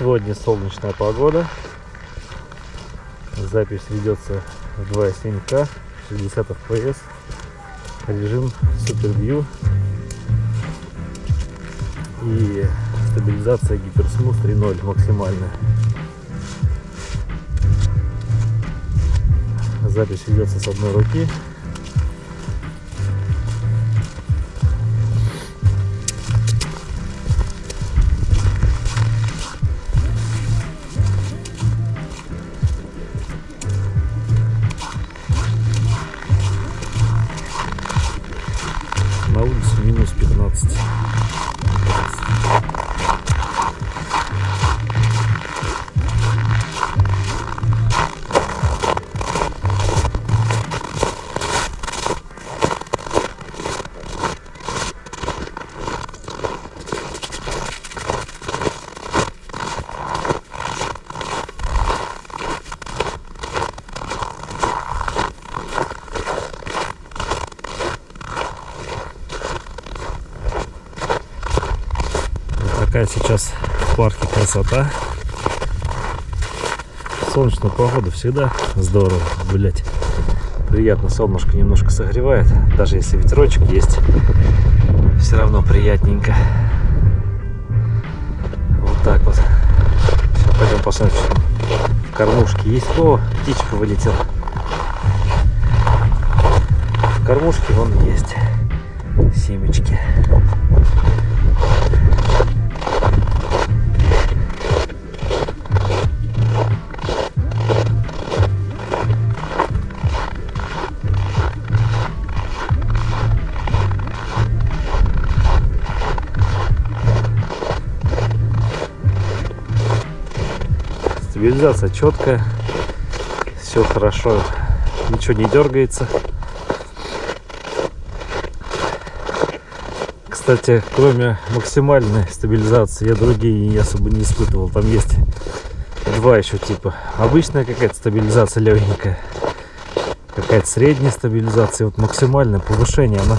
Сегодня солнечная погода. Запись ведется в 2.7К, 60 FPS. Режим Super. И стабилизация гиперсмуз 3.0 максимальная. Запись ведется с одной руки. Вот такая сейчас в парке красота. Солнечная погода всегда здорово гулять. Приятно, солнышко немножко согревает. Даже если ветерочек есть, все равно приятненько. Вот так вот. Сейчас пойдем посмотрим, кормушке есть. О, птичка вылетела. В кормушке вон есть семечки. Стабилизация четкая, все хорошо, ничего не дергается. Кстати, кроме максимальной стабилизации, я другие особо не испытывал. Там есть два еще типа. Обычная какая-то стабилизация легенькая, какая-то средняя стабилизация. Вот максимальное повышение, она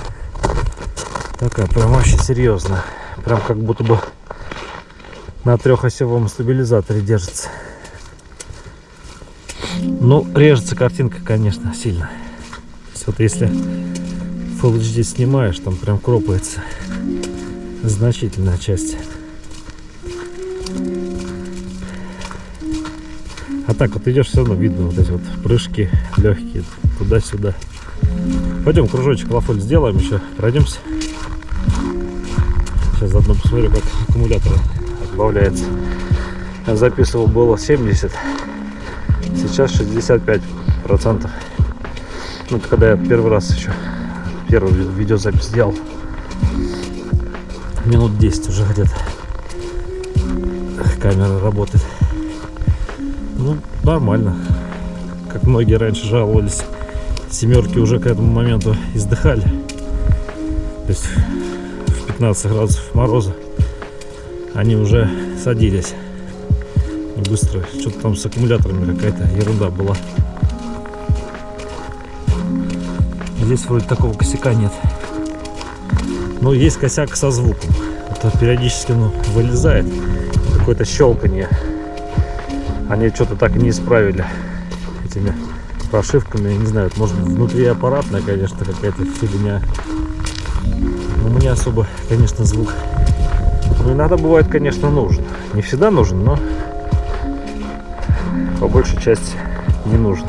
такая прям вообще серьезная. Прям как будто бы на трехосевом стабилизаторе держится. Ну, режется картинка, конечно, сильно. Вот если Full HD снимаешь, там прям кропается значительная часть. А так вот идешь, все равно видно вот эти вот прыжки легкие туда-сюда. Пойдем кружочек лафоль сделаем еще, пройдемся. Сейчас заодно посмотрю, как аккумулятор отбавляется. Я записывал было 70, сейчас 65 процентов. Ну, это когда я первый раз еще первую ви- видеозапись сделал. Минут 10 уже где-то камера работает. Ну, нормально. Как многие раньше жаловались, семерки уже к этому моменту издыхали. То есть в 15 градусов мороза они уже садились быстро. Что-то там с аккумуляторами какая-то ерунда была. Здесь вроде такого косяка нет. Но есть косяк со звуком. Это периодически ну, вылезает какое-то щелканье. Они что-то так и не исправили этими прошивками. Я не знаю, может внутри аппаратная, конечно, какая-то фигня. Но мне особо, конечно, звук. Ну, иногда бывает, конечно, нужен. Не всегда нужен, но по большей части не нужен.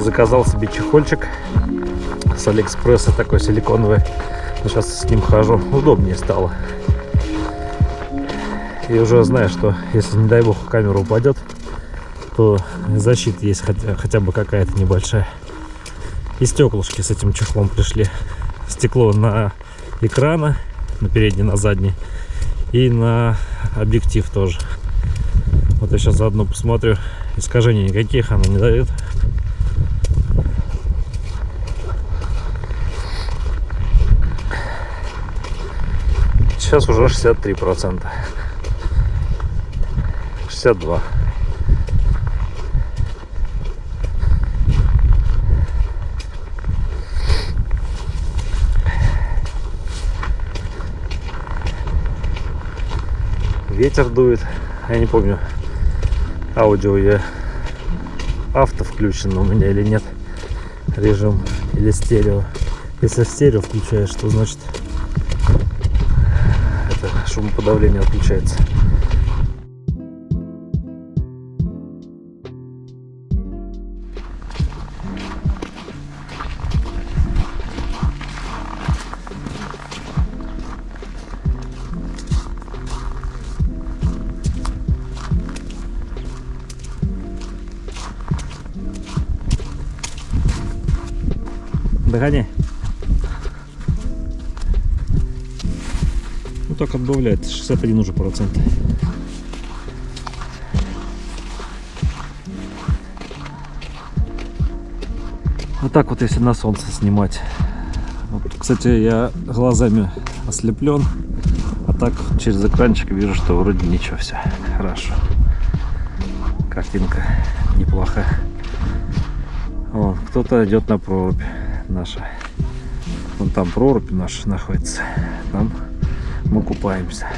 Заказал себе чехольчик с Алиэкспресса, такой силиконовый. Сейчас с ним хожу, удобнее стало. И уже знаю, что если, не дай бог, камера упадет, то защита есть хотя, хотя бы какая-то небольшая. И стеклышки с этим чехлом пришли. Стекло на экрана, на передний, на задний. И на объектив тоже. Вот я сейчас заодно посмотрю. Искажений никаких она не дает. Сейчас уже 63 процента. 62. Ветер дует. Я не помню, аудио я авто включен у меня или нет режим или стерео. Если стерео включаешь, то значит это шумоподавление отключается. Догоняй. Ну так отбавляет. 61 уже процент. Вот так вот, если на солнце снимать. Вот, кстати, я глазами ослеплен, а так через экранчик вижу, что вроде ничего, все хорошо. Картинка неплохая. Вон, кто-то идет на прорубь наша. Вон там прорубь наша находится. Там мы купаемся.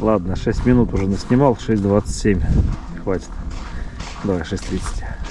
Ладно, 6 минут уже наснимал, 6.27. Хватит. Давай, 6.30.